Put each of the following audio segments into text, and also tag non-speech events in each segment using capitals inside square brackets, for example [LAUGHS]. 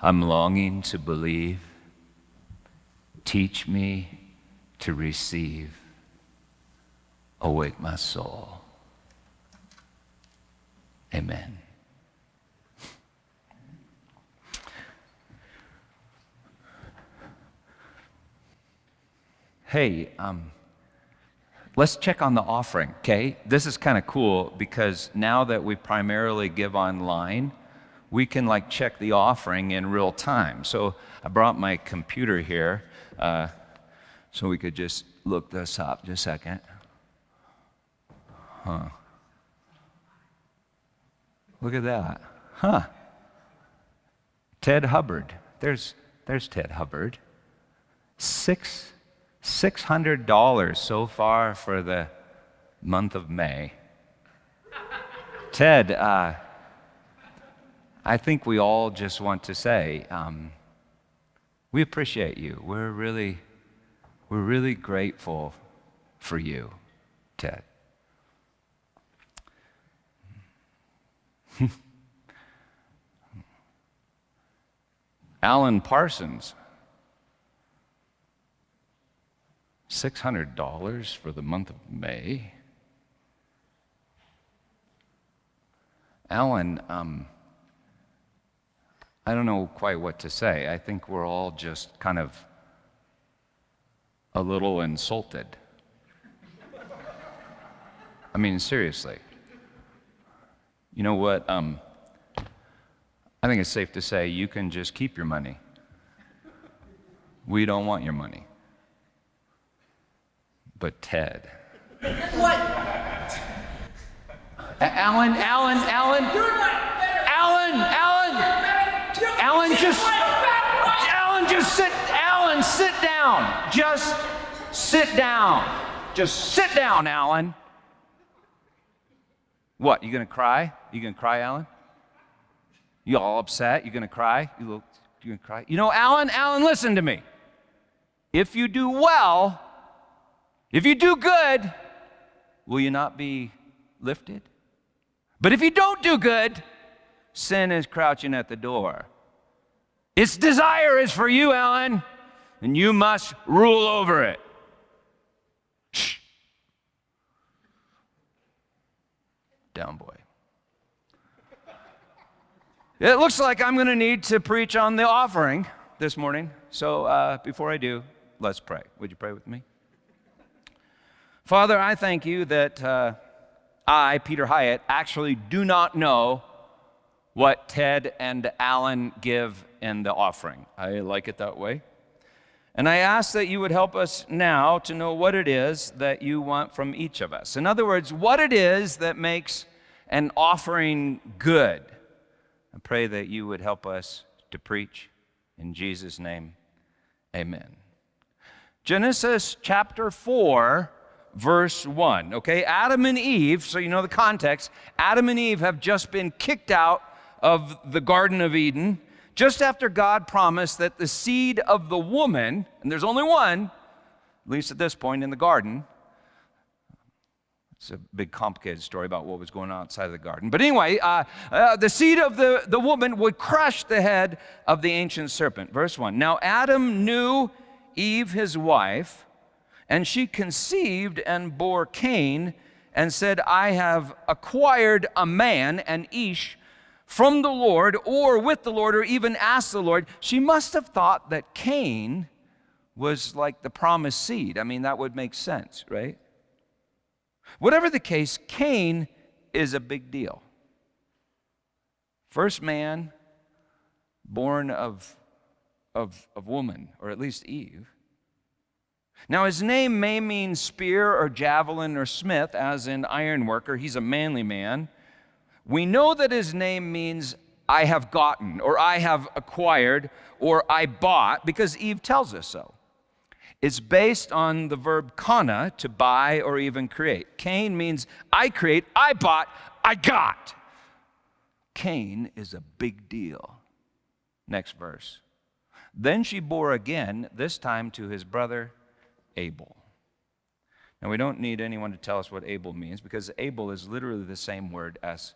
I'm longing to believe. Teach me to receive. Awake my soul. Amen. Hey, um, let's check on the offering, okay? This is kind of cool because now that we primarily give online, we can like check the offering in real time. So I brought my computer here uh, so we could just look this up just a second. Huh. Look at that. Huh. Ted Hubbard. There's, there's Ted Hubbard. Six, $600 so far for the month of May. Ted, uh, I think we all just want to say, um, we appreciate you. We're really, we're really grateful for you, Ted. [LAUGHS] Alan Parsons, $600 for the month of May. Alan, um, I don't know quite what to say. I think we're all just kind of a little insulted. I mean, seriously. You know what? Um, I think it's safe to say you can just keep your money. We don't want your money. But Ted. What? Alan, Alan, Alan. Alan, Alan. Alan, just, Alan, just sit, Alan, sit down. Just sit down. Just sit down, Alan. What, you gonna cry? You gonna cry, Alan? You all upset? You gonna cry? You look, you gonna cry? You know, Alan, Alan, listen to me. If you do well, if you do good, will you not be lifted? But if you don't do good, sin is crouching at the door. Its desire is for you, Alan, and you must rule over it. Shh. Down, boy. It looks like I'm going to need to preach on the offering this morning. So uh, before I do, let's pray. Would you pray with me? Father, I thank you that uh, I, Peter Hyatt, actually do not know what Ted and Alan give in the offering. I like it that way. And I ask that you would help us now to know what it is that you want from each of us. In other words, what it is that makes an offering good. I pray that you would help us to preach. In Jesus' name, amen. Genesis chapter 4, verse 1. Okay, Adam and Eve, so you know the context, Adam and Eve have just been kicked out of the Garden of Eden just after God promised that the seed of the woman, and there's only one, at least at this point in the garden, it's a big complicated story about what was going on outside of the garden. But anyway, uh, uh, the seed of the, the woman would crush the head of the ancient serpent. Verse 1. Now Adam knew Eve, his wife, and she conceived and bore Cain and said, I have acquired a man, an Ish, from the Lord or with the Lord or even ask the Lord, she must have thought that Cain was like the promised seed. I mean, that would make sense, right? Whatever the case, Cain is a big deal. First man born of, of, of woman, or at least Eve. Now, his name may mean spear or javelin or smith, as in ironworker. He's a manly man. We know that his name means I have gotten, or I have acquired, or I bought, because Eve tells us so. It's based on the verb kana, to buy or even create. Cain means I create, I bought, I got. Cain is a big deal. Next verse. Then she bore again, this time to his brother Abel. Now, we don't need anyone to tell us what Abel means because Abel is literally the same word as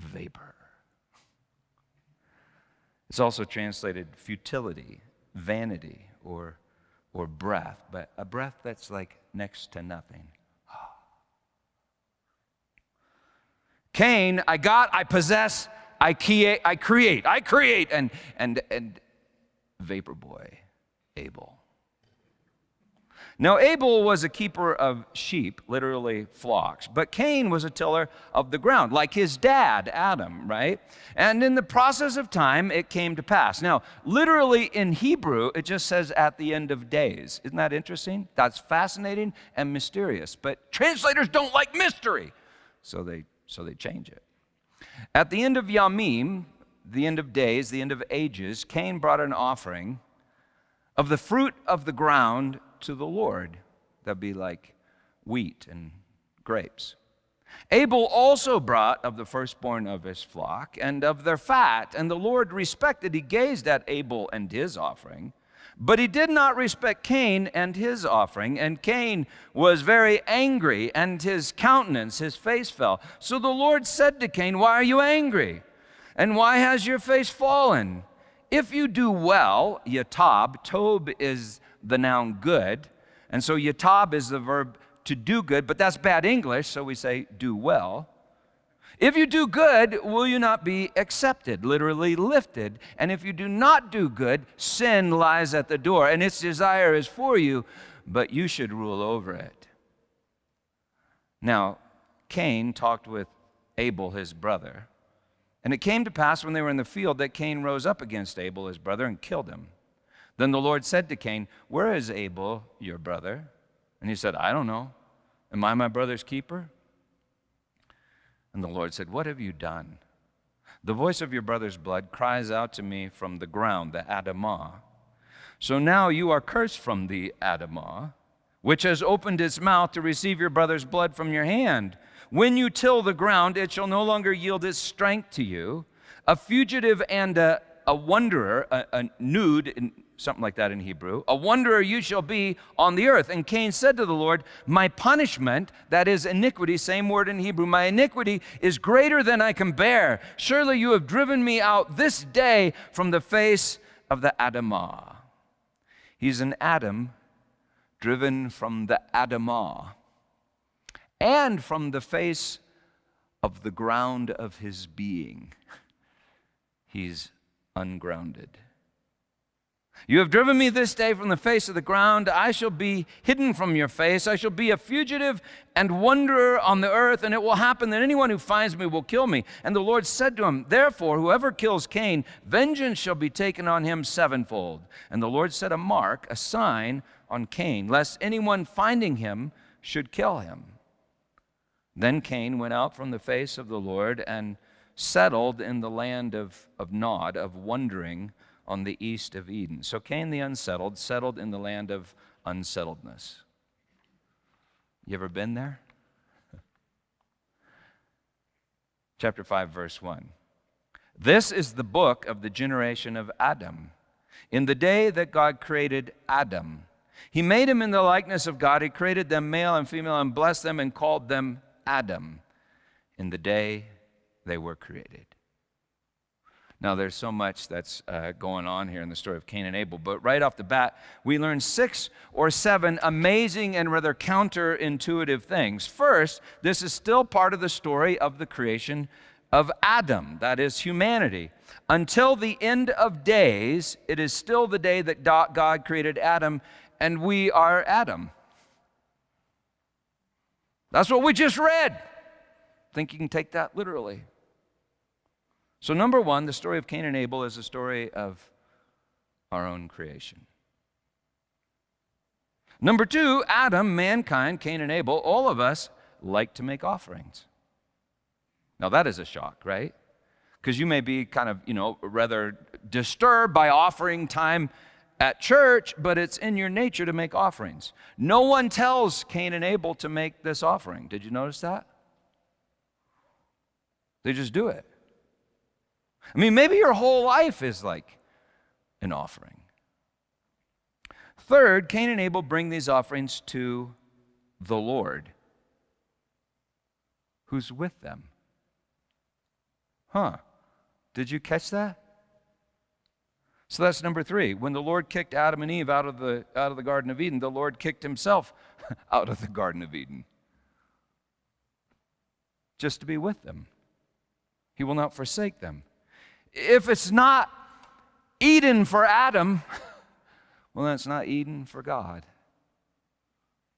vapor. It's also translated futility, vanity, or, or breath, but a breath that's like next to nothing. [GASPS] Cain, I got, I possess, I create, I create, I create, and and and vapor boy, Abel. Now, Abel was a keeper of sheep, literally flocks, but Cain was a tiller of the ground, like his dad, Adam, right? And in the process of time, it came to pass. Now, literally in Hebrew, it just says at the end of days. Isn't that interesting? That's fascinating and mysterious, but translators don't like mystery, so they, so they change it. At the end of Yamim, the end of days, the end of ages, Cain brought an offering of the fruit of the ground to the Lord. That'd be like wheat and grapes. Abel also brought of the firstborn of his flock and of their fat, and the Lord respected, he gazed at Abel and his offering. But he did not respect Cain and his offering, and Cain was very angry, and his countenance, his face fell. So the Lord said to Cain, Why are you angry? And why has your face fallen? If you do well, yatab, tob is the noun good. And so yatab is the verb to do good, but that's bad English, so we say do well. If you do good, will you not be accepted, literally lifted? And if you do not do good, sin lies at the door, and its desire is for you, but you should rule over it. Now, Cain talked with Abel, his brother. And it came to pass when they were in the field that Cain rose up against Abel, his brother, and killed him. Then the Lord said to Cain, Where is Abel, your brother? And he said, I don't know. Am I my brother's keeper? And the Lord said, What have you done? The voice of your brother's blood cries out to me from the ground, the Adamah. So now you are cursed from the Adamah, which has opened its mouth to receive your brother's blood from your hand. When you till the ground, it shall no longer yield its strength to you. A fugitive and a, a wanderer, a, a nude, something like that in Hebrew. A wanderer you shall be on the earth. And Cain said to the Lord, My punishment, that is iniquity, same word in Hebrew, my iniquity is greater than I can bear. Surely you have driven me out this day from the face of the Adamah. He's an Adam driven from the Adamah and from the face of the ground of his being. He's ungrounded. You have driven me this day from the face of the ground. I shall be hidden from your face. I shall be a fugitive and wanderer on the earth, and it will happen that anyone who finds me will kill me. And the Lord said to him, Therefore, whoever kills Cain, vengeance shall be taken on him sevenfold. And the Lord set a mark, a sign on Cain, lest anyone finding him should kill him. Then Cain went out from the face of the Lord and settled in the land of, of Nod, of wandering on the east of Eden. So Cain the unsettled settled in the land of unsettledness. You ever been there? [LAUGHS] Chapter 5, verse 1. This is the book of the generation of Adam. In the day that God created Adam, he made him in the likeness of God. He created them male and female and blessed them and called them Adam in the day they were created. Now, there's so much that's uh, going on here in the story of Cain and Abel, but right off the bat, we learn six or seven amazing and rather counterintuitive things. First, this is still part of the story of the creation of Adam, that is humanity. Until the end of days, it is still the day that God created Adam, and we are Adam. That's what we just read. Think you can take that literally. So, number one, the story of Cain and Abel is a story of our own creation. Number two, Adam, mankind, Cain and Abel, all of us like to make offerings. Now, that is a shock, right? Because you may be kind of, you know, rather disturbed by offering time at church, but it's in your nature to make offerings. No one tells Cain and Abel to make this offering. Did you notice that? They just do it. I mean, maybe your whole life is like an offering. Third, Cain and Abel bring these offerings to the Lord, who's with them. Huh? Did you catch that? So that's number three. When the Lord kicked Adam and Eve out of the, out of the Garden of Eden, the Lord kicked himself [LAUGHS] out of the Garden of Eden just to be with them. He will not forsake them. If it's not Eden for Adam, [LAUGHS] well, then it's not Eden for God.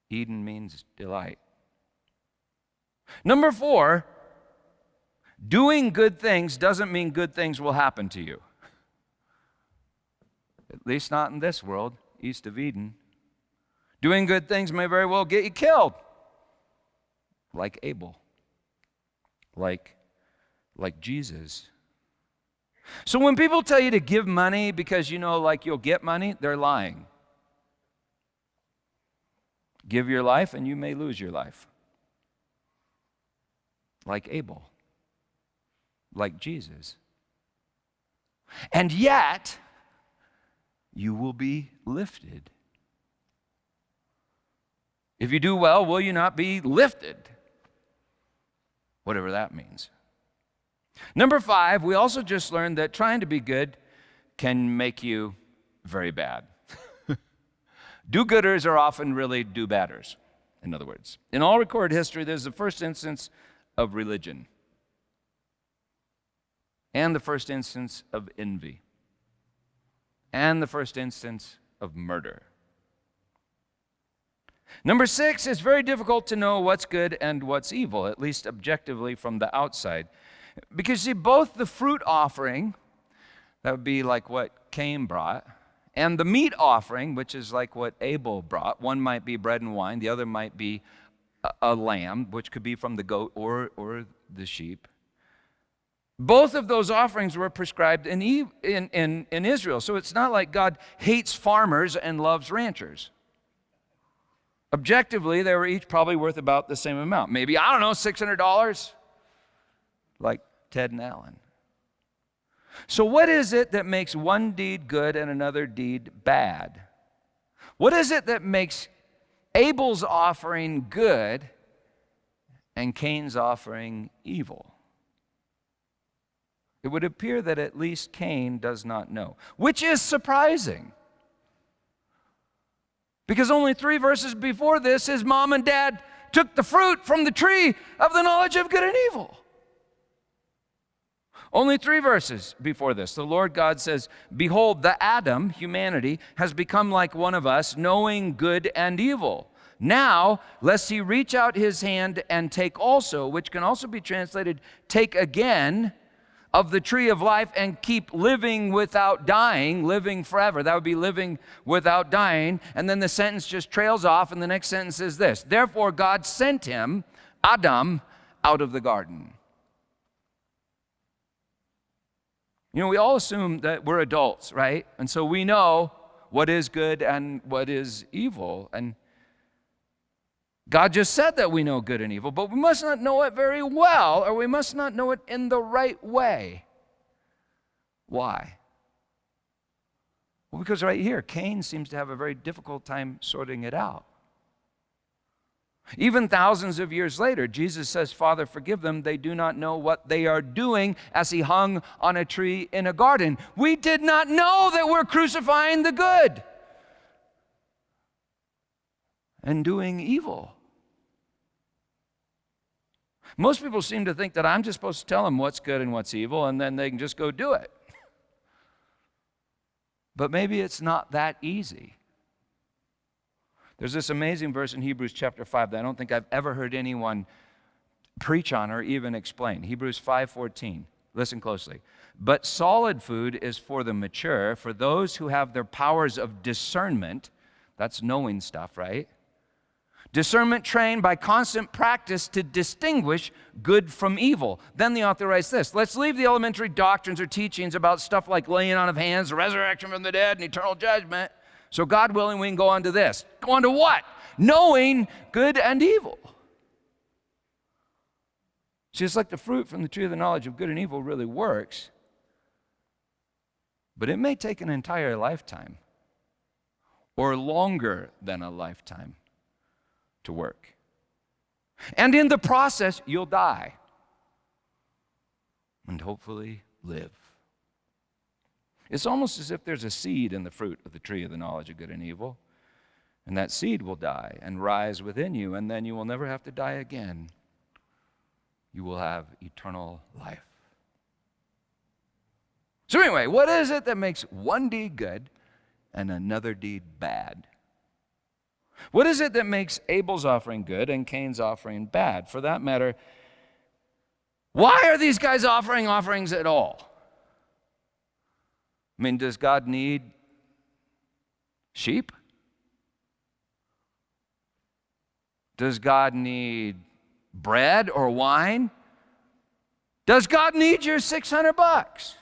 Eden means delight. Number four, doing good things doesn't mean good things will happen to you. At least not in this world, east of Eden. Doing good things may very well get you killed, like Abel, like, like Jesus. So when people tell you to give money because you know, like you'll get money, they're lying. Give your life and you may lose your life. Like Abel, like Jesus. And yet, you will be lifted. If you do well, will you not be lifted? Whatever that means. Number five, we also just learned that trying to be good can make you very bad. [LAUGHS] do gooders are often really do badders, in other words. In all recorded history, there's the first instance of religion and the first instance of envy and the first instance of murder. Number six, it's very difficult to know what's good and what's evil, at least objectively from the outside. Because, see, both the fruit offering, that would be like what Cain brought, and the meat offering, which is like what Abel brought, one might be bread and wine, the other might be a, a lamb, which could be from the goat or, or the sheep. Both of those offerings were prescribed in, in, in, in Israel. So it's not like God hates farmers and loves ranchers. Objectively, they were each probably worth about the same amount. Maybe, I don't know, $600, like Ted and Alan. So, what is it that makes one deed good and another deed bad? What is it that makes Abel's offering good and Cain's offering evil? It would appear that at least Cain does not know, which is surprising. Because only three verses before this, his mom and dad took the fruit from the tree of the knowledge of good and evil. Only three verses before this, the Lord God says, Behold, the Adam, humanity, has become like one of us, knowing good and evil. Now, lest he reach out his hand and take also, which can also be translated, take again of the tree of life and keep living without dying, living forever. That would be living without dying. And then the sentence just trails off, and the next sentence is this Therefore, God sent him, Adam, out of the garden. You know, we all assume that we're adults, right? And so we know what is good and what is evil. And God just said that we know good and evil, but we must not know it very well, or we must not know it in the right way. Why? Well, because right here, Cain seems to have a very difficult time sorting it out. Even thousands of years later, Jesus says, Father, forgive them. They do not know what they are doing as he hung on a tree in a garden. We did not know that we're crucifying the good and doing evil. Most people seem to think that I'm just supposed to tell them what's good and what's evil, and then they can just go do it. [LAUGHS] But maybe it's not that easy. There's this amazing verse in Hebrews chapter 5 that I don't think I've ever heard anyone preach on or even explain. Hebrews 5:14. Listen closely. But solid food is for the mature, for those who have their powers of discernment, that's knowing stuff, right? Discernment trained by constant practice to distinguish good from evil. Then the author writes this Let's leave the elementary doctrines or teachings about stuff like laying on of hands, resurrection from the dead, and eternal judgment. So, God willing, we can go on to this. Go on to what? Knowing good and evil. Just like the fruit from the tree of the knowledge of good and evil really works, but it may take an entire lifetime or longer than a lifetime to work. And in the process, you'll die and hopefully live. It's almost as if there's a seed in the fruit of the tree of the knowledge of good and evil. And that seed will die and rise within you, and then you will never have to die again. You will have eternal life. So, anyway, what is it that makes one deed good and another deed bad? What is it that makes Abel's offering good and Cain's offering bad? For that matter, why are these guys offering offerings at all? I mean, does God need sheep? Does God need bread or wine? Does God need your 600 bucks?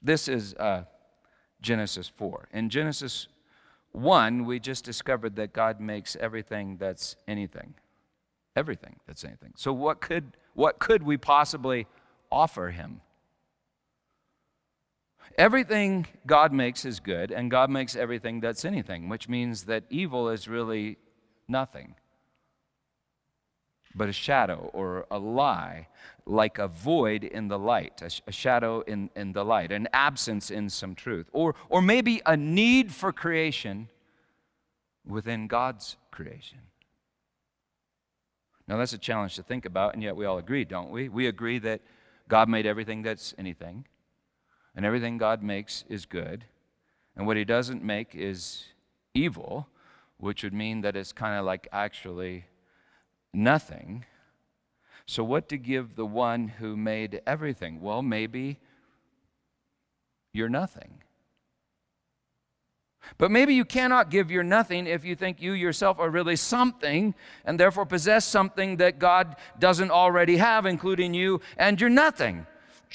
This is uh, Genesis 4. In Genesis 1, we just discovered that God makes everything that's anything. Everything that's anything. So, what could, what could we possibly offer Him? Everything God makes is good, and God makes everything that's anything, which means that evil is really nothing but a shadow or a lie, like a void in the light, a, sh- a, shadow in, in the light, an absence in some truth, or, or maybe a need for creation within God's creation. Now, that's a challenge to think about, and yet we all agree, don't we? We agree that God made everything that's anything, and everything God makes is good, and what He doesn't make is evil, which would mean that it's kind of like actually nothing. So, what to give the one who made everything? Well, maybe you're nothing. But maybe you cannot give your nothing if you think you yourself are really something and therefore possess something that God doesn't already have, including you and your nothing.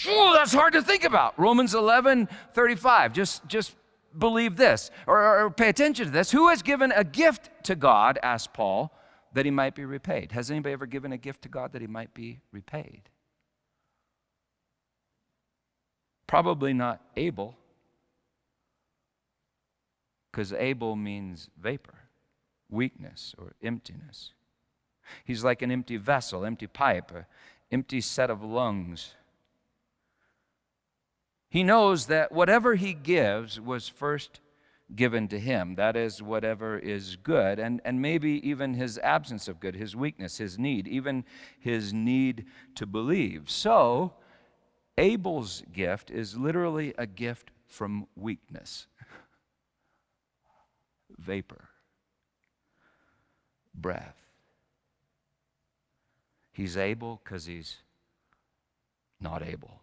Ooh, that's hard to think about. Romans 11 35. Just, just believe this or, or pay attention to this. Who has given a gift to God, asked Paul, that he might be repaid. Has anybody ever given a gift to God that he might be repaid? Probably not Abel, because Abel means vapor, weakness, or emptiness. He's like an empty vessel, empty pipe, an empty set of lungs. He knows that whatever he gives was first given to him. That is, whatever is good, and, and maybe even his absence of good, his weakness, his need, even his need to believe. So, Abel's gift is literally a gift from weakness vapor, breath. He's able because he's not able.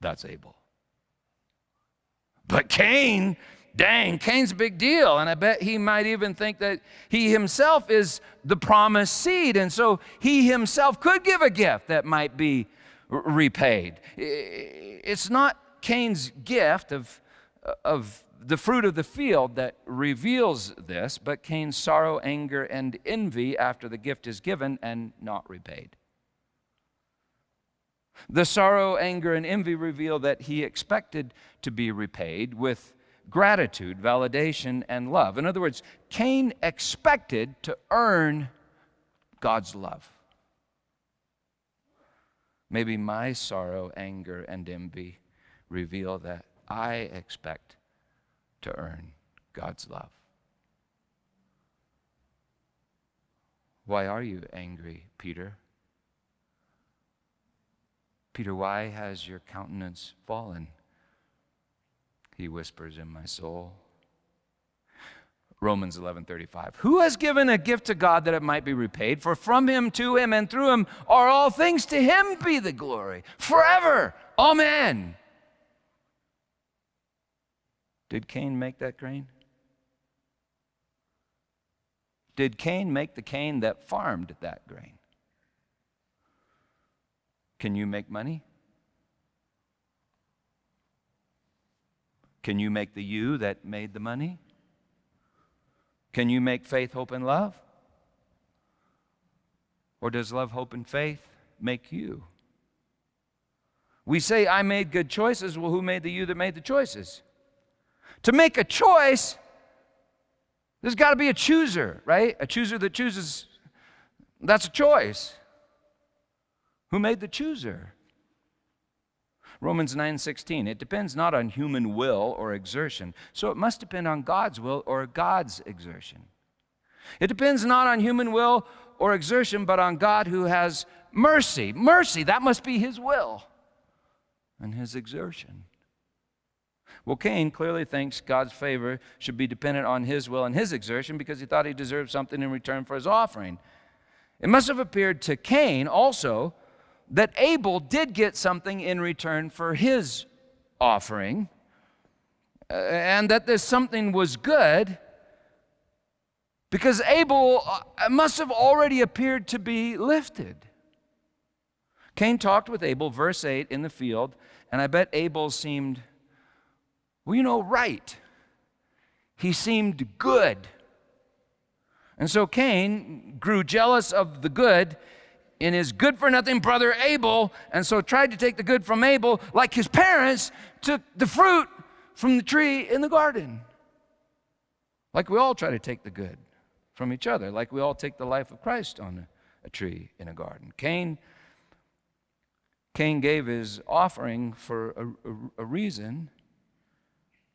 That's Abel. But Cain, dang, Cain's a big deal. And I bet he might even think that he himself is the promised seed. And so he himself could give a gift that might be repaid. It's not Cain's gift of, of the fruit of the field that reveals this, but Cain's sorrow, anger, and envy after the gift is given and not repaid. The sorrow, anger, and envy reveal that he expected to be repaid with gratitude, validation, and love. In other words, Cain expected to earn God's love. Maybe my sorrow, anger, and envy reveal that I expect to earn God's love. Why are you angry, Peter? Peter, why has your countenance fallen? He whispers in my soul. Romans 11:35. Who has given a gift to God that it might be repaid? For from him to him and through him are all things to him be the glory forever. Amen. Did Cain make that grain? Did Cain make the Cain that farmed that grain? Can you make money? Can you make the you that made the money? Can you make faith, hope, and love? Or does love, hope, and faith make you? We say, I made good choices. Well, who made the you that made the choices? To make a choice, there's got to be a chooser, right? A chooser that chooses, that's a choice. Who made the chooser? Romans 9:16 It depends not on human will or exertion, so it must depend on God's will or God's exertion. It depends not on human will or exertion, but on God who has mercy. Mercy, that must be his will and his exertion. Well, Cain clearly thinks God's favor should be dependent on his will and his exertion because he thought he deserved something in return for his offering. It must have appeared to Cain also that Abel did get something in return for his offering, uh, and that this something was good because Abel uh, must have already appeared to be lifted. Cain talked with Abel, verse 8, in the field, and I bet Abel seemed well, you know, right. He seemed good. And so Cain grew jealous of the good in his good for nothing brother Abel, and so tried to take the good from Abel, like his parents took the fruit from the tree in the garden. Like we all try to take the good from each other, like we all take the life of Christ on a, tree in a garden. Cain, Cain gave his offering for a, a, a reason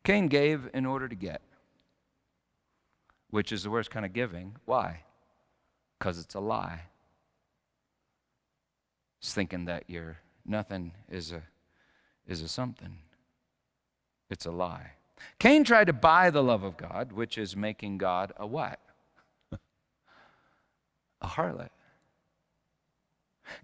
Cain gave in order to get, which is the worst kind of giving. Why? Because it's a lie. It's thinking that you're nothing is a is a something. It's a lie. Cain tried to buy the love of God, which is making God a what? [LAUGHS] a harlot.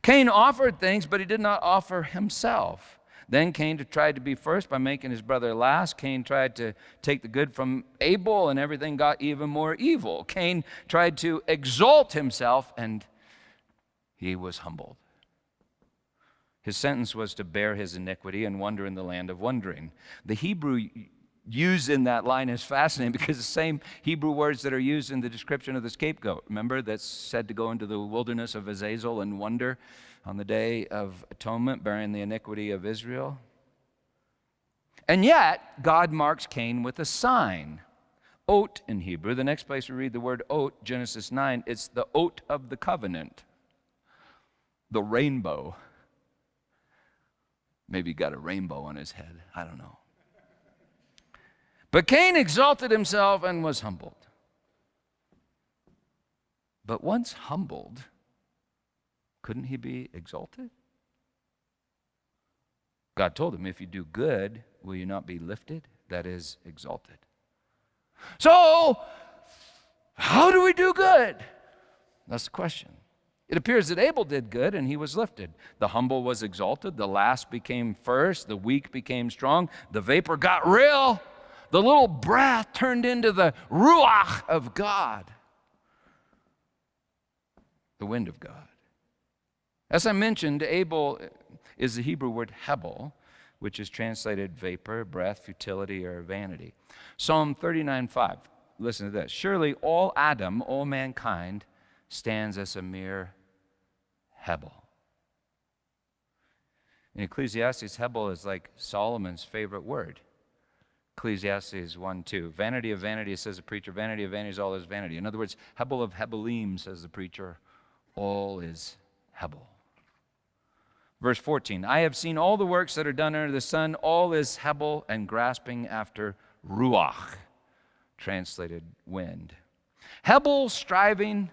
Cain offered things, but he did not offer himself. Then Cain tried to be first by making his brother last. Cain tried to take the good from Abel, and everything got even more evil. Cain tried to exalt himself, and he was humbled. His sentence was to bear his iniquity and wander in the land of wandering. The Hebrew used in that line is fascinating because the same Hebrew words that are used in the description of the scapegoat, remember, that's said to go into the wilderness of Azazel and wonder on the day of atonement, bearing the iniquity of Israel. And yet, God marks Cain with a sign. Oat in Hebrew. The next place we read the word oat, Genesis 9, it's the oat of the covenant, the rainbow. Maybe he got a rainbow on his head. I don't know. But Cain exalted himself and was humbled. But once humbled, couldn't he be exalted? God told him, If you do good, will you not be lifted? That is, exalted. So, how do we do good? That's the question. It appears that Abel did good and he was lifted. The humble was exalted, the last became first, the weak became strong, the vapor got real, the little breath turned into the ruach of God, the wind of God. As I mentioned, Abel is the Hebrew word hebel, which is translated vapor, breath, futility, or vanity. Psalm 39 5. Listen to this. Surely all Adam, all mankind, stands as a mere hebel. In Ecclesiastes, hebel is like Solomon's favorite word. Ecclesiastes 1 2. Vanity of vanity, says the preacher. Vanity of vanity is all is vanity. In other words, hebel of hebelim, says the preacher. All is hebel. Verse 14 I have seen all the works that are done under the sun, all is hebel and grasping after ruach, translated wind. Hebel striving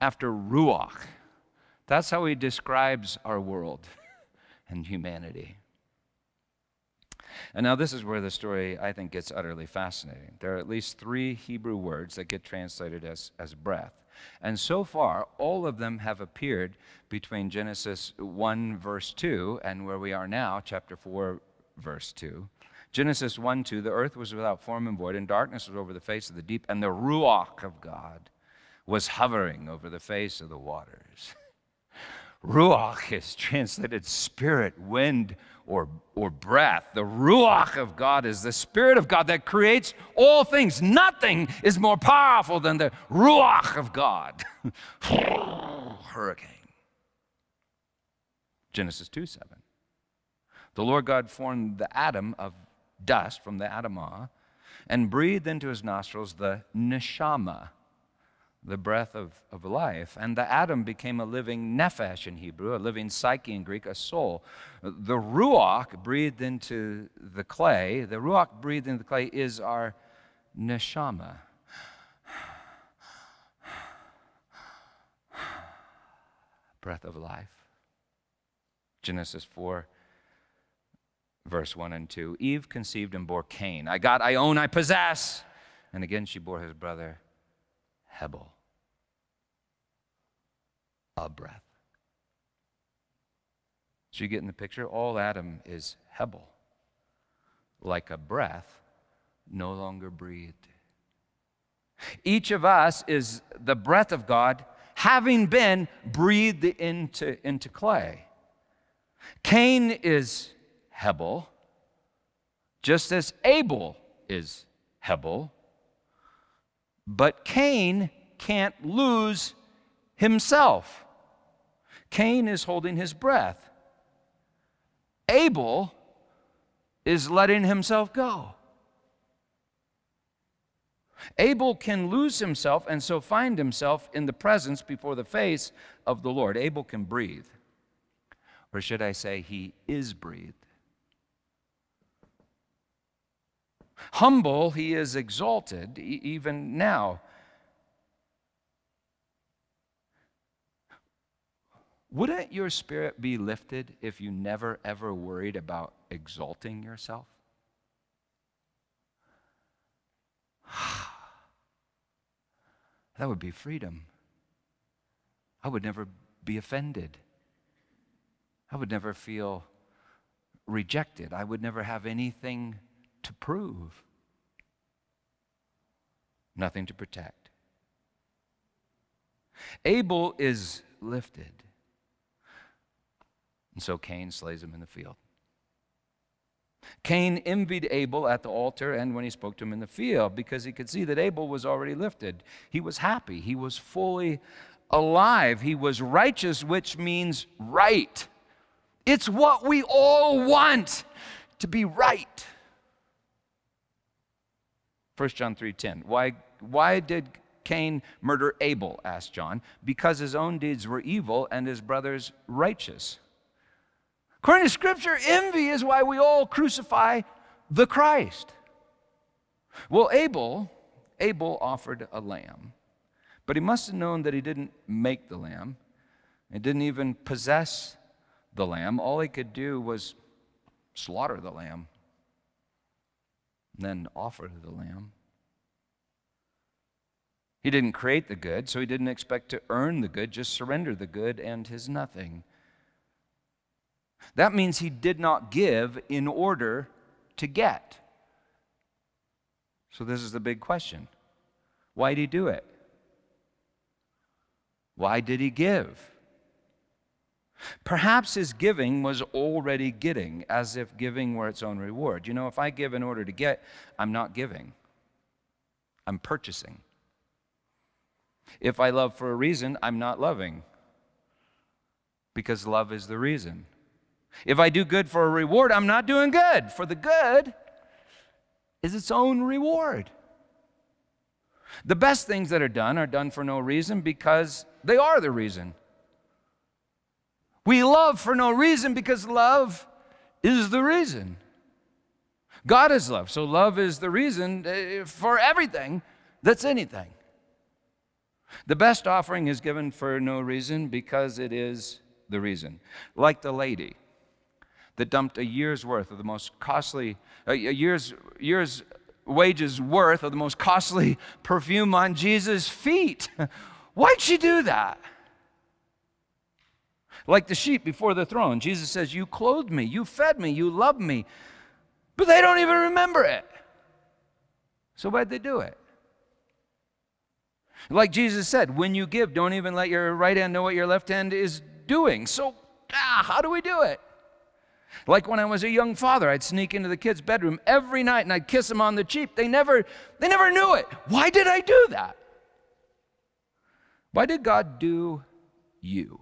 after ruach. That's how he describes our world [LAUGHS] and humanity. And now, this is where the story, I think, gets utterly fascinating. There are at least three Hebrew words that get translated as, as breath. And so far, all of them have appeared between Genesis 1, verse 2, and where we are now, chapter 4, verse 2. Genesis 1 2, the earth was without form and void, and darkness was over the face of the deep, and the Ruach of God was hovering over the face of the waters. [LAUGHS] Ruach is translated spirit, wind, or, or breath. The Ruach of God is the Spirit of God that creates all things. Nothing is more powerful than the Ruach of God. [LAUGHS] Hurricane. Genesis 2 7. The Lord God formed the Adam of dust from the Adamah and breathed into his nostrils the neshama, the breath of, of life. And the Adam became a living nephesh in Hebrew, a living psyche in Greek, a soul. The ruach breathed into the clay, the ruach breathed into the clay is our neshama. Breath of life. Genesis 4, verse 1 and 2. Eve conceived and bore Cain. I got, I own, I possess. And again she bore his brother Hebel. A breath. So you get in the picture? All Adam is Hebel. Like a breath, no longer breathed. Each of us is the breath of God having been breathed into, into clay. Cain is Hebel, just as Abel is Hebel. But Cain can't lose himself. Cain is holding his breath. Abel is letting himself go. Abel can lose himself and so find himself in the presence before the face of the Lord. Abel can breathe. Or should I say, he is breathed. Humble, he is exalted even now. Wouldn't your spirit be lifted if you never ever worried about exalting yourself? [SIGHS] that would be freedom. I would never be offended. I would never feel rejected. I would never have anything to prove, nothing to protect. Abel is lifted. And so Cain slays him in the field. Cain envied Abel at the altar and when he spoke to him in the field because he could see that Abel was already lifted. He was happy. He was fully alive. He was righteous, which means right. It's what we all want to be right. 1 John 3:10. Why why did Cain murder Abel? asked John. Because his own deeds were evil and his brother's righteous. According to Scripture, envy is why we all crucify the Christ. Well, Abel, Abel offered a lamb, but he must have known that he didn't make the lamb. He didn't even possess the lamb. All he could do was slaughter the lamb then offer to the lamb. He didn't create the good, so he didn't expect to earn the good, just surrender the good and his nothing. That means he did not give in order to get. So, this is the big question why did he do it? Why did he give? Perhaps his giving was already getting, as if giving were its own reward. You know, if I give in order to get, I'm not giving, I'm purchasing. If I love for a reason, I'm not loving, because love is the reason. If I do good for a reward, I'm not doing good, for the good is its own reward. The best things that are done are done for no reason because they are the reason. We love for no reason because love is the reason. God is love, so love is the reason eh, for everything that's anything. The best offering is given for no reason because it is the reason. Like the lady that dumped a year's worth of the most costly, a year's, year's wages worth of the most costly [LAUGHS] perfume on Jesus' feet. [LAUGHS] Why'd she do that? Like the sheep before the throne, Jesus says, You clothed me, you fed me, you loved me, but they don't even remember it. So why'd they do it? Like Jesus said, when you give, don't even let your right hand know what your left hand is doing. So, ah, how do we do it? Like when I was a young father, I'd sneak into the kids' bedroom every night and I'd kiss them on the cheek. They never, they never knew it. Why did I do that? Why did God do you?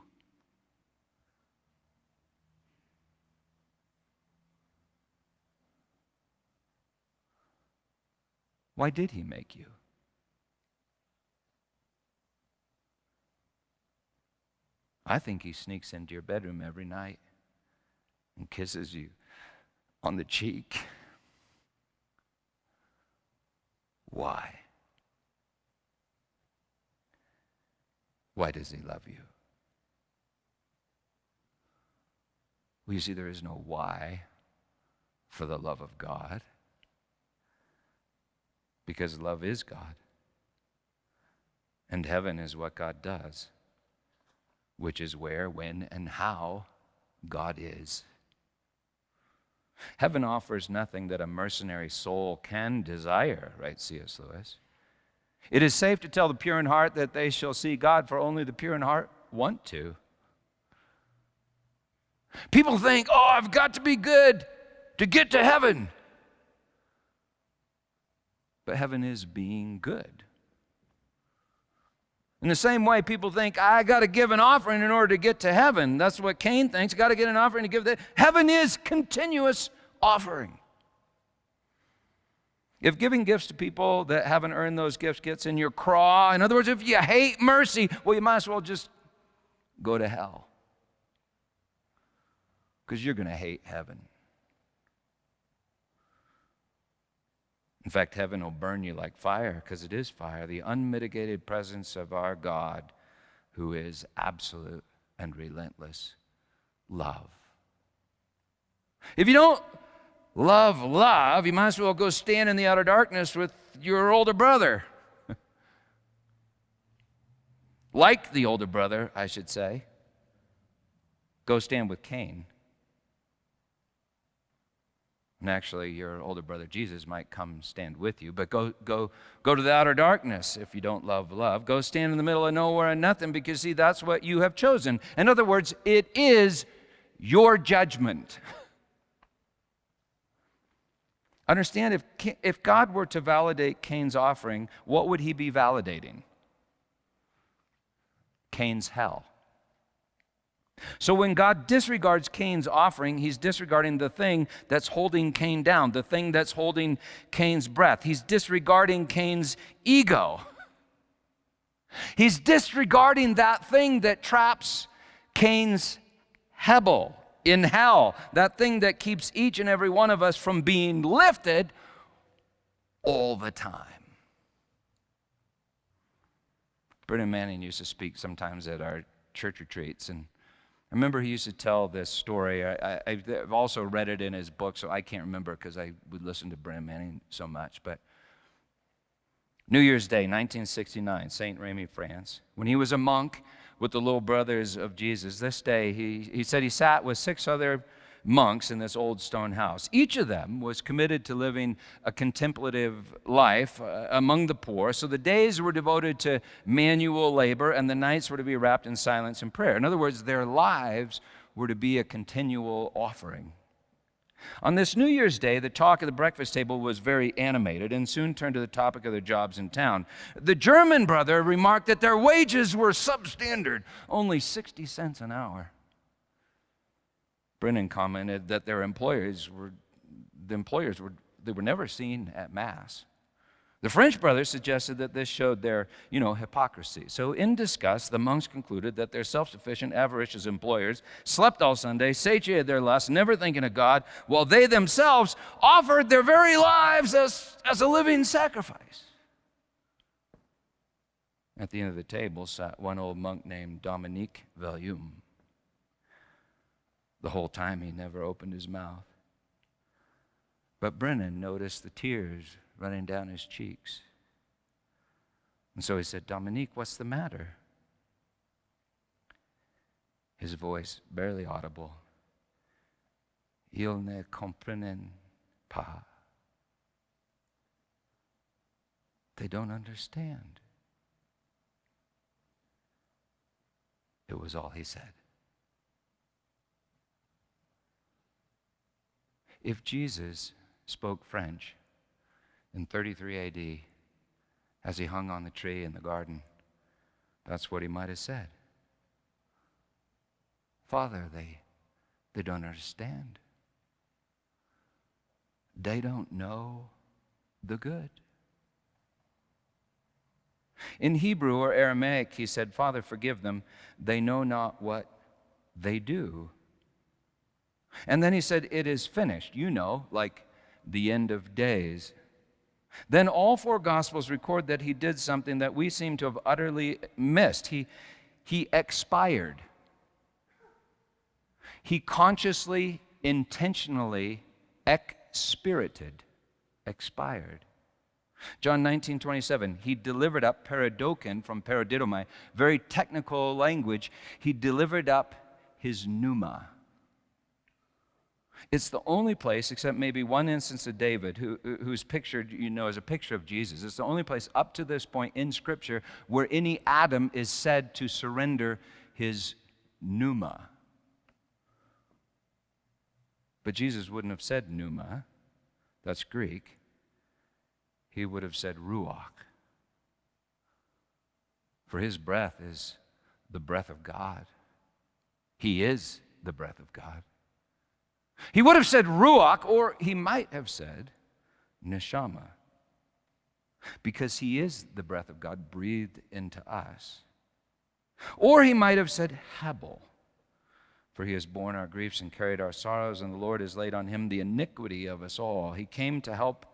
Why did he make you? I think he sneaks into your bedroom every night and kisses you on the cheek. Why? Why does he love you? Well, you see, there is no why for the love of God because love is God. And heaven is what God does, which is where, when, and how God is. Heaven offers nothing that a mercenary soul can desire, writes C.S. Lewis. It is safe to tell the pure in heart that they shall see God, for only the pure in heart want to. People think, oh, I've got to be good to get to heaven. But heaven is being good. In the same way, people think, I got to give an offering in order to get to heaven. That's what Cain thinks. Got to get an offering to give that. Heaven is continuous offering. If giving gifts to people that haven't earned those gifts gets in your craw, in other words, if you hate mercy, well, you might as well just go to hell. Because you're going to hate heaven. In fact, heaven will burn you like fire because it is fire, the unmitigated presence of our God who is absolute and relentless love. If you don't love love, you might as well go stand in the outer darkness with your older brother. [LAUGHS] like the older brother, I should say. Go stand with Cain. And actually, your older brother Jesus might come stand with you, but go, go, go to the outer darkness if you don't love love. Go stand in the middle of nowhere and nothing because, see, that's what you have chosen. In other words, it is your judgment. [LAUGHS] Understand if, if God were to validate Cain's offering, what would he be validating? Cain's hell. So when God disregards Cain's offering, he's disregarding the thing that's holding Cain down, the thing that's holding Cain's breath. He's disregarding Cain's ego. He's disregarding that thing that traps Cain's Hebel in hell, that thing that keeps each and every one of us from being lifted all the time. Brennan Manning used to speak sometimes at our church retreats, and I remember he used to tell this story. I, have also read it in his book, so I can't remember because I would listen to Brennan Manning so much. But New Year's Day, 1969, St. Remy, France, when he was a monk, with the little brothers of Jesus. This day, he, he said he sat with six other monks in this old stone house. Each of them was committed to living a contemplative life uh, among the poor. So the days were devoted to manual labor, and the nights were to be wrapped in silence and prayer. In other words, their lives were to be a continual offering. On this New Year's Day, the talk at the breakfast table was very animated and soon turned to the topic of their jobs in town. The German brother remarked that their wages were substandard, only 60 cents an hour. Brennan commented that their employers were, the employers were, they were never seen at Mass. The French brothers suggested that this showed their, you know, hypocrisy. So, in disgust, the monks concluded that their self sufficient, avaricious employers slept all Sunday, satiated their lust, never thinking of God, while they themselves offered their very lives as, as a living sacrifice. At the end of the table sat one old monk named Dominique Voillaume. The whole time he never opened his mouth. But Brennan noticed the tears running down his cheeks. And so he said, Dominique, what's the matter? His voice, barely audible. Ils ne comprennent pas. They don't understand. It was all he said. If Jesus spoke French, in 33 AD as he hung on the tree in the garden. That's what he might have said. Father, they, they don't understand. They don't know the good. In Hebrew or Aramaic, he said, Father, forgive them. They know not what they do. And then he said, It is finished. You know, like the end of days. Then all four Gospels record that he did something that we seem to have utterly missed. He, he expired. He consciously, intentionally expirited, expired. John 19, 27, he delivered up peridoken from paradidomai, very technical language. He delivered up his pneuma. It's the only place, except maybe one instance of David, who, who's pictured, you know, as a picture of Jesus. It's the only place up to this point in Scripture where any Adam is said to surrender his pneuma. But Jesus wouldn't have said pneuma, that's Greek. He would have said ruach. For his breath is the breath of God. He is the breath of God. He would have said ruach, or he might have said neshama, because he is the breath of God breathed into us. Or he might have said hebel, for he has borne our griefs and carried our sorrows, and the Lord has laid on him the iniquity of us all. He came to help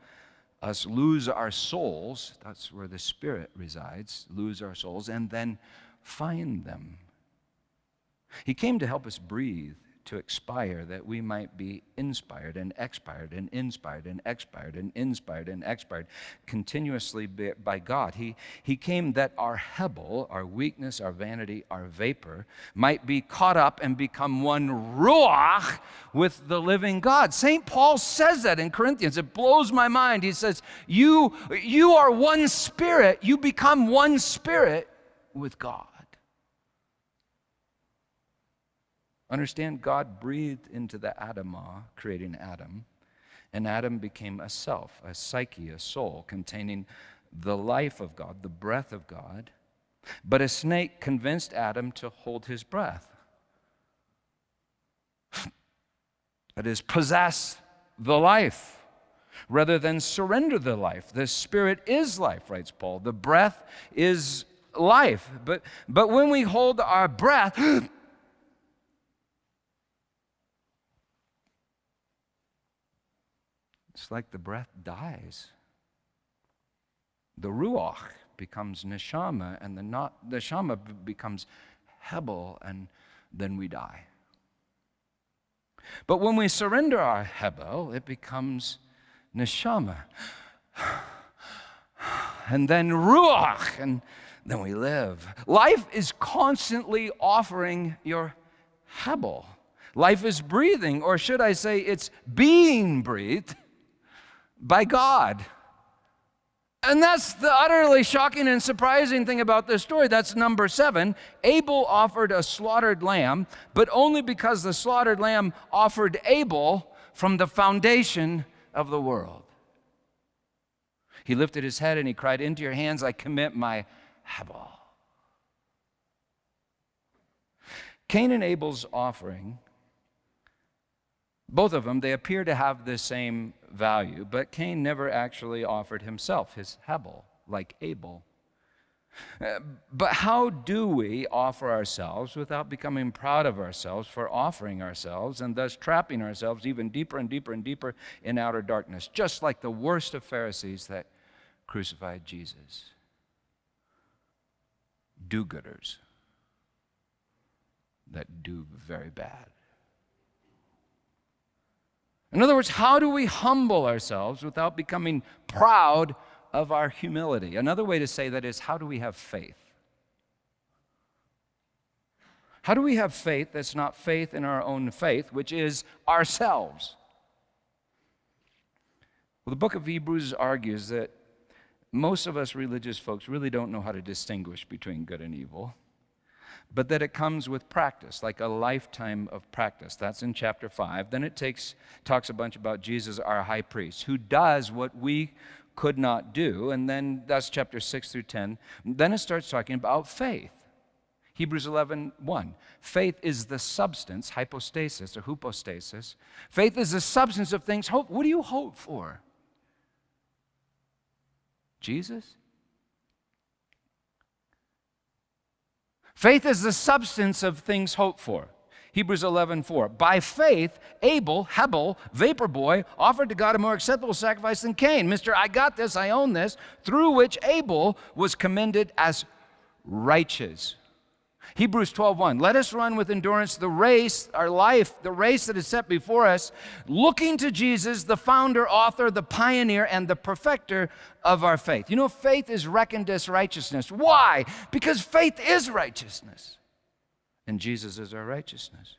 us lose our souls, that's where the Spirit resides, lose our souls, and then find them. He came to help us breathe to expire that we might be inspired and expired and inspired and expired and inspired and expired continuously by God. He, he came that our hebel, our weakness, our vanity, our vapor, might be caught up and become one ruach with the living God. St. Paul says that in Corinthians. It blows my mind. He says, You, you are one spirit, you become one spirit with God. Understand, God breathed into the Adamah, creating Adam, and Adam became a self, a psyche, a soul containing the life of God, the breath of God. But a snake convinced Adam to hold his breath. [LAUGHS] That is, possess the life rather than surrender the life. The spirit is life, writes Paul. The breath is life. But, but when we hold our breath, [GASPS] It's like the breath dies. The ruach becomes neshama, and the not, neshama becomes hebel, and then we die. But when we surrender our hebel, it becomes neshama. And then ruach, and then we live. Life is constantly offering your hebel. Life is breathing, or should I say, it's being breathed by God. And that's the utterly shocking and surprising thing about this story. That's number seven. Abel offered a slaughtered lamb, but only because the slaughtered lamb offered Abel from the foundation of the world. He lifted his head and he cried, Into your hands I commit my Hebel. Cain and Abel's offering both of them, they appear to have the same value, but Cain never actually offered himself, his Hebel, like Abel. Uh, but how do we offer ourselves without becoming proud of ourselves for offering ourselves and thus trapping ourselves even deeper and deeper and deeper in outer darkness, just like the worst of Pharisees that crucified Jesus? Do gooders that do very bad. In other words, how do we humble ourselves without becoming proud of our humility? Another way to say that is how do we have faith? How do we have faith that's not faith in our own faith, which is ourselves? Well, the book of Hebrews argues that most of us religious folks really don't know how to distinguish between good and evil but that it comes with practice, like a lifetime of practice. That's in chapter 5. Then it takes, talks a bunch about Jesus, our high priest, who does what we could not do. And then that's chapter 6 through 10. Then it starts talking about faith. Hebrews 11, 1. Faith is the substance, hypostasis or hypostasis. Faith is the substance of things hope. What do you hope for? Jesus? Faith is the substance of things hoped for. Hebrews 11:4. By faith, Abel, Hebel, vapor boy, offered to God a more acceptable sacrifice than Cain. Mister, I got this, I own this, through which Abel was commended as righteous. Hebrews 12:1 Let us run with endurance the race, our life, the race that is set before us, looking to Jesus, the founder, author, the pioneer and the perfecter of our faith. You know faith is reckoned as righteousness. Why? Because faith is righteousness and Jesus is our righteousness.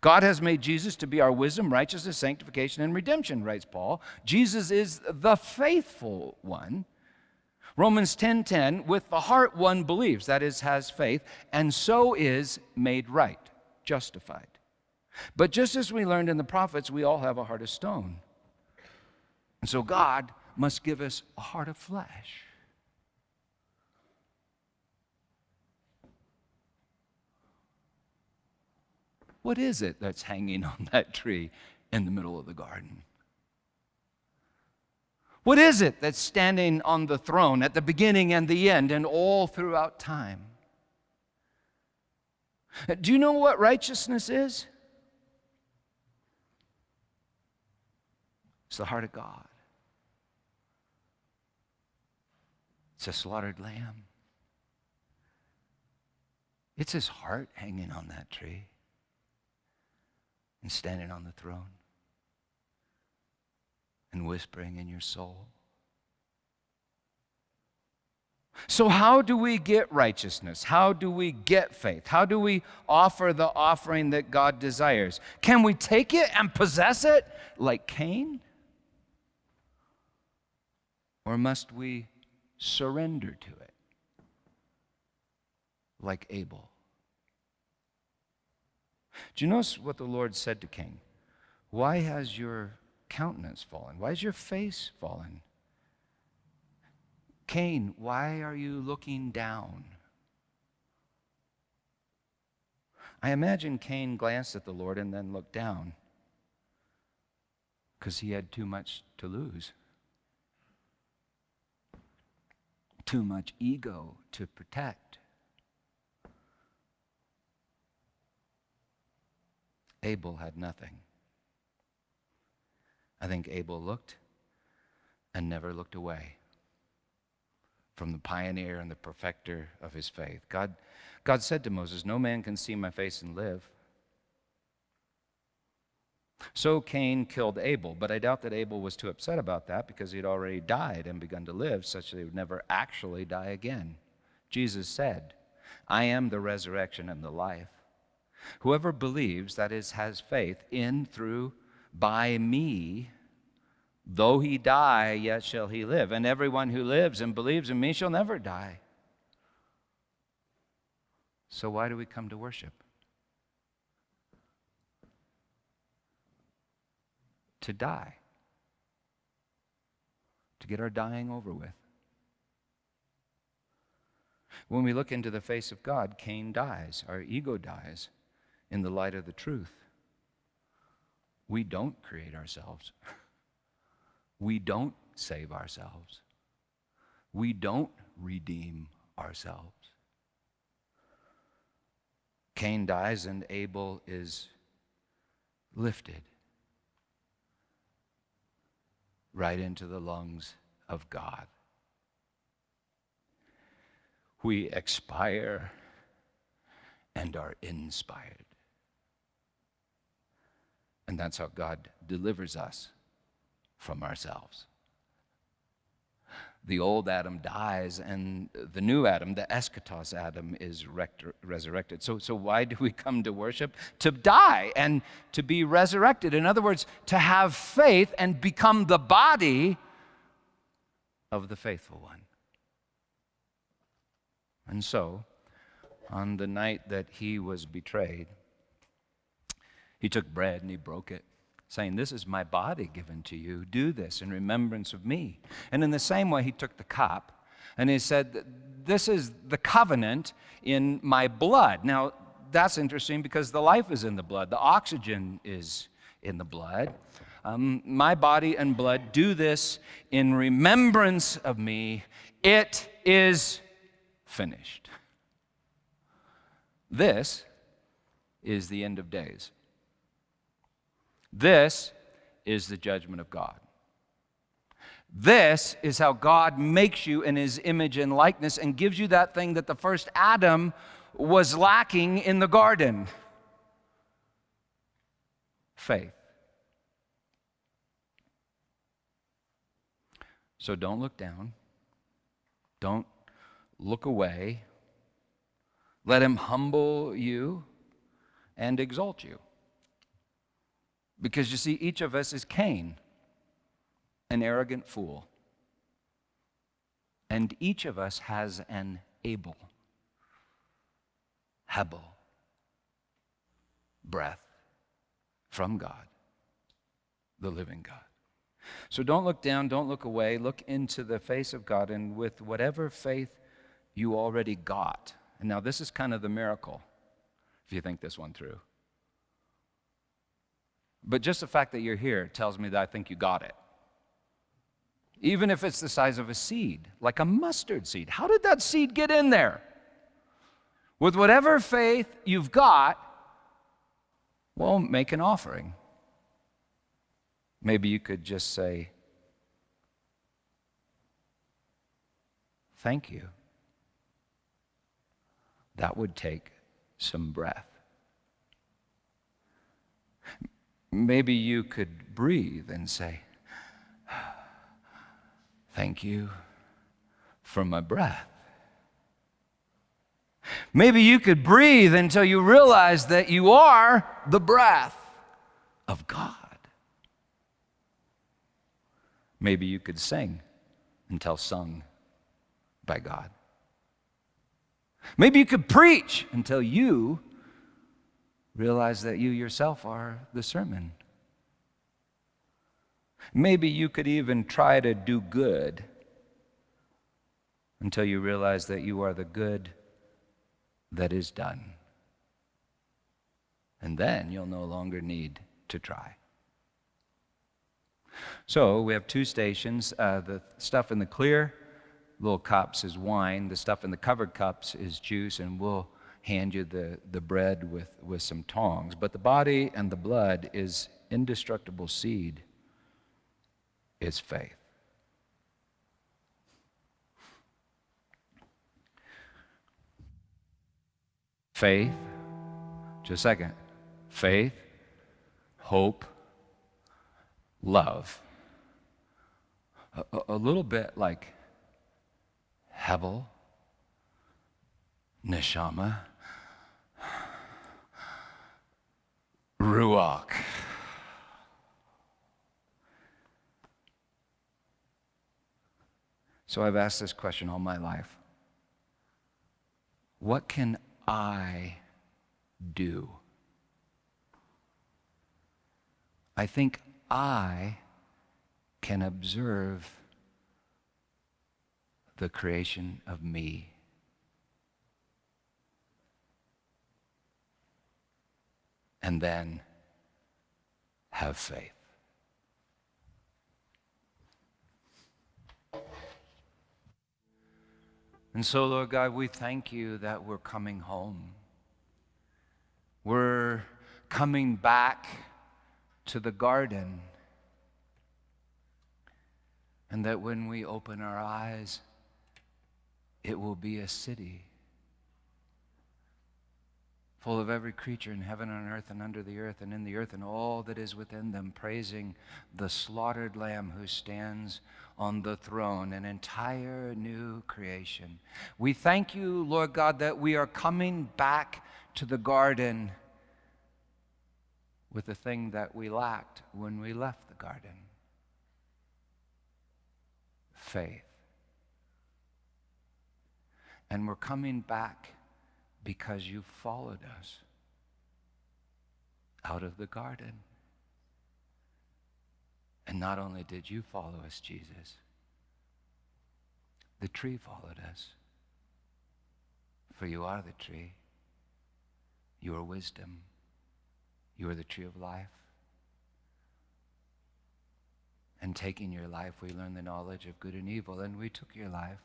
God has made Jesus to be our wisdom, righteousness, sanctification, and redemption, writes Paul. Jesus is the faithful one. Romans 10:10, 10, 10, with the heart one believes, that is, has faith, and so is made right, justified. But just as we learned in the prophets, we all have a heart of stone. And so God must give us a heart of flesh. What is it that's hanging [LAUGHS] on that tree in the middle of the garden? What is it that's standing on the throne at the beginning and the end and all throughout time? Do you know what righteousness is? It's the heart of God. It's a slaughtered lamb. It's his heart hanging on that tree and standing on the throne and whispering in your soul. So, how do we get righteousness? How do we get faith? How do we offer the offering that God desires? Can we take it and possess it like Cain? Or must we surrender to it like Abel? Do you notice what the Lord said to Cain? Why has your countenance fallen? Why is your face fallen? Cain, why are you looking down? I imagine Cain glanced at the Lord and then looked down because he had too much to lose, too much ego to protect. Abel had nothing. I think Abel looked and never looked away from the pioneer and the perfecter of his faith. God, God said to Moses, No man can see my face and live. So Cain killed Abel, but I doubt that Abel was too upset about that because he had already died and begun to live, such that he would never actually die again. Jesus said, I am the resurrection and the life. Whoever believes, that is, has faith in, through, by me, though he die, yet shall he live. And everyone who lives and believes in me shall never die. So why do we come to worship? To die. To get our dying over with. When we look into the face of God, Cain dies, our ego dies in the light of the truth. We don't create ourselves. We don't save ourselves. We don't redeem ourselves. Cain dies and Abel is lifted right into the lungs of God. We expire and are inspired. And that's how God delivers us from ourselves. The old Adam dies, and the new Adam, the eschatos Adam, is resurrected. So, so, why do we come to worship? To die and to be resurrected. In other words, to have faith and become the body of the faithful one. And so, on the night that he was betrayed, he took bread and he broke it, saying, This is my body given to you. Do this in remembrance of me. And in the same way, he took the cup and he said, This is the covenant in my blood. Now, that's interesting because the life is in the blood, the oxygen is in the blood. Um, my body and blood do this in remembrance of me. It is finished. This is the end of days. This is the judgment of God. This is how God makes you in his image and likeness and gives you that thing that the first Adam was lacking in the garden faith. So don't look down. Don't look away. Let him humble you and exalt you. Because you see, each of us is Cain, an arrogant fool. And each of us has an Abel, Hebel, breath from God, the living God. So don't look down, don't look away, look into the face of God, and with whatever faith you already got. And now, this is kind of the miracle, if you think this one through. But just the fact that you're here tells me that I think you got it. Even if it's the size of a seed, like a mustard seed. How did that seed get in there? With whatever faith you've got, well, make an offering. Maybe you could just say, Thank you. That would take some breath. Maybe you could breathe and say, Thank you for my breath. Maybe you could breathe until you realize that you are the breath of God. Maybe you could sing until sung by God. Maybe you could preach until you realize that you yourself are the sermon. Maybe you could even try to do good until you realize that you are the good that is done. And then you'll no longer need to try. So we have two stations. Uh, the stuff in the clear little cups is wine, the stuff in the covered cups is juice, and we'll hand you the, the bread with, with some tongs. But the body and the blood is indestructible seed, is faith. Faith, just a second. Faith, hope, love. A, a, little bit like Hebel, Neshama, Ruach. So I've asked this question all my life What can I do? I think I can observe the creation of me. And then have faith. And so, Lord God, we thank you that we're coming home. We're coming back to the garden. And that when we open our eyes, it will be a city full of every creature in heaven and earth and under the earth and in the earth and all that is within them, praising the slaughtered Lamb who stands on the throne, an entire new creation. We thank you, Lord God, that we are coming back to the garden with the thing that we lacked when we left the garden faith. And we're coming back because you followed us out of the garden. And not only did you follow us, Jesus, the tree followed us. For you are the tree. You are wisdom. You are the tree of life. And taking your life, we learn the knowledge of good and evil, and we took your life.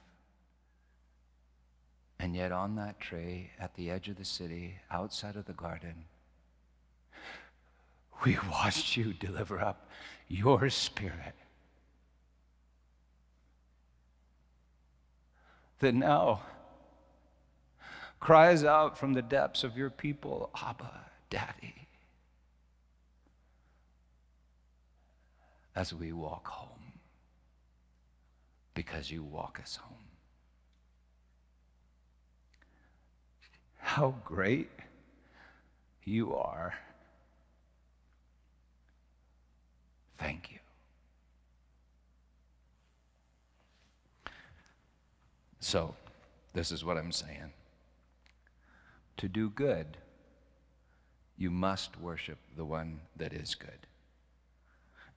And yet, on that tree at the edge of the city, outside of the garden, we watched you deliver up your spirit. That now cries out from the depths of your people, Abba, Daddy. As we walk home, because you walk us home. How great you are. Thank you. So, this is what I'm saying. To do good, you must worship the one that is good.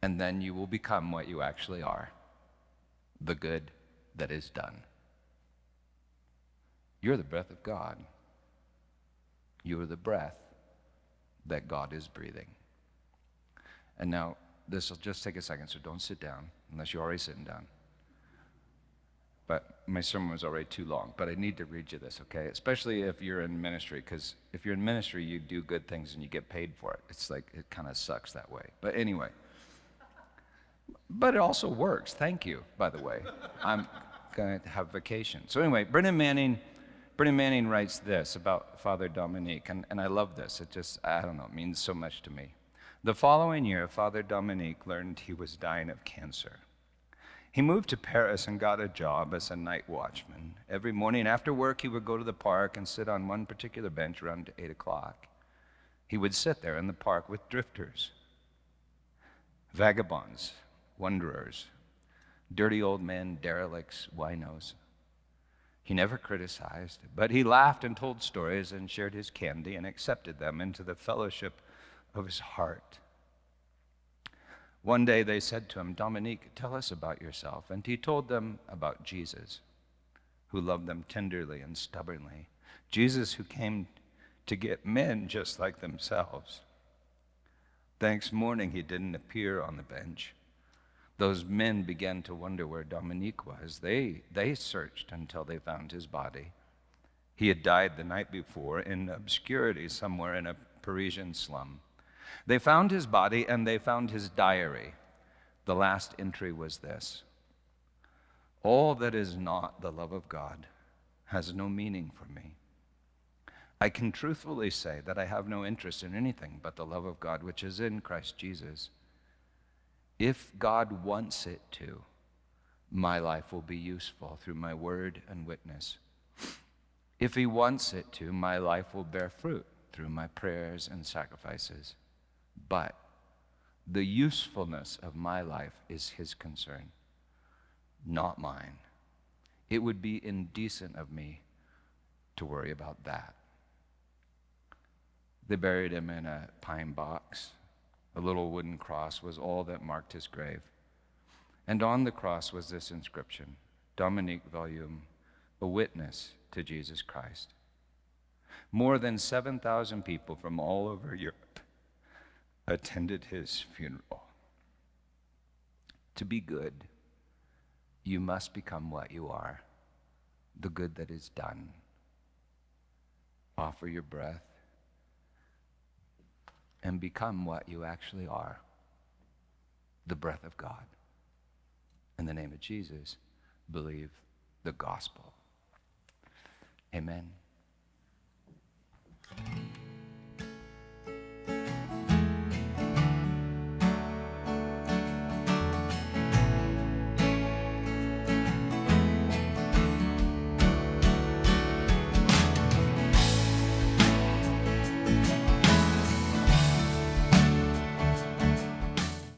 And then you will become what you actually are the good that is done. You're the breath of God. You are the breath that God is breathing. And now, this will just take a second, so don't sit down unless you're already sitting down. But my sermon was already too long, but I need to read you this, okay? Especially if you're in ministry, because if you're in ministry, you do good things and you get paid for it. It's like, it kind of sucks that way. But anyway, but it also works. Thank you, by the way. I'm going to have vacation. So anyway, Brennan Manning, Brennan Manning writes this about Father Dominique, and, and I love this. It just, I don't know, it means so much to me. The following year, Father Dominique learned he was dying of cancer. He moved to Paris and got a job as a night watchman. Every morning after work, he would go to the park and sit on one particular bench around 8 o'clock. He would sit there in the park with drifters, vagabonds, wanderers, dirty old men, derelicts, winos. He never criticized, but he laughed and told stories and shared his candy and accepted them into the fellowship of his heart. One day they said to him, Dominique, tell us about yourself. And he told them about Jesus, who loved them tenderly and stubbornly. Jesus, who came to get men just like themselves. The next morning, he didn't appear on the bench. Those men began to wonder where Dominique was. They, they searched until they found his body. He had died the night before in obscurity somewhere in a Parisian slum. They found his body and they found his diary. The last entry was this All that is not the love of God has no meaning for me. I can truthfully say that I have no interest in anything but the love of God which is in Christ Jesus. If God wants it to, my life will be useful through my word and witness. If He wants it to, my life will bear fruit through my prayers and sacrifices. But the usefulness of my life is his concern, not mine. It would be indecent of me to worry about that. They buried him in a pine box. A little wooden cross was all that marked his grave. And on the cross was this inscription Dominique Voillaume, a witness to Jesus Christ. More than 7,000 people from all over Europe attended his funeral. To be good, you must become what you are the good that is done. Offer your breath and become what you actually are the breath of God. In the name of Jesus, believe the gospel. Amen.